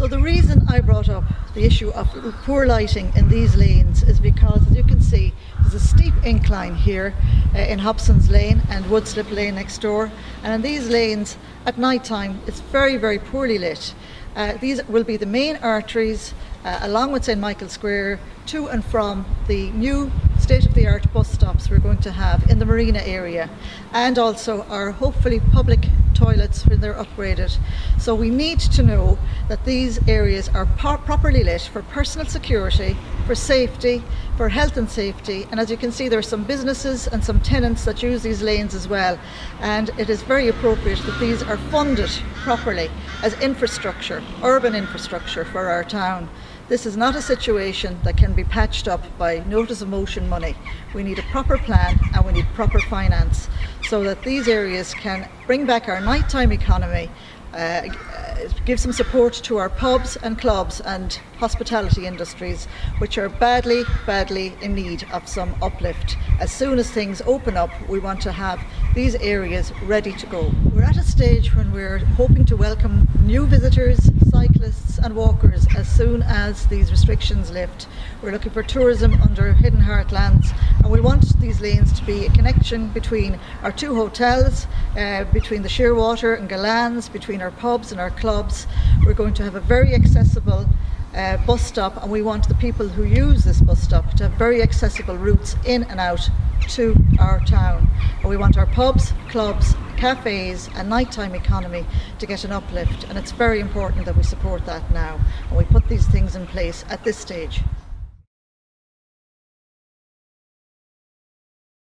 So the reason I brought up the issue of poor lighting in these lanes is because, as you can see, there's a steep incline here uh, in Hobson's Lane and Woodslip Lane next door. And in these lanes, at night time, it's very, very poorly lit. Uh, these will be the main arteries uh, along with St Michael Square to and from the new state-of-the-art bus stops we're going to have in the marina area and also our hopefully public toilets when they're upgraded. So we need to know that these areas are properly lit for personal security, for safety, for health and safety and as you can see there are some businesses and some tenants that use these lanes as well and it is very appropriate that these are funded properly as infrastructure, urban infrastructure for our town. This is not a situation that can be patched up by notice of motion money. We need a proper plan and we need proper finance so that these areas can bring back our nighttime economy uh, give some support to our pubs and clubs and hospitality industries which are badly badly in need of some uplift. As soon as things open up we want to have these areas ready to go. We're at a stage when we're hoping to welcome new visitors cyclists and walkers as soon as these restrictions lift. We're looking for tourism under hidden heartlands and we want these lanes to be a connection between our two hotels uh, between the Shearwater and Gullane's between our pubs and our clubs. We're going to have a very accessible uh, bus stop and we want the people who use this bus stop to have very accessible routes in and out to our town. And we want our pubs, clubs, cafes and nighttime economy to get an uplift and it's very important that we support that now and we put these things in place at this stage.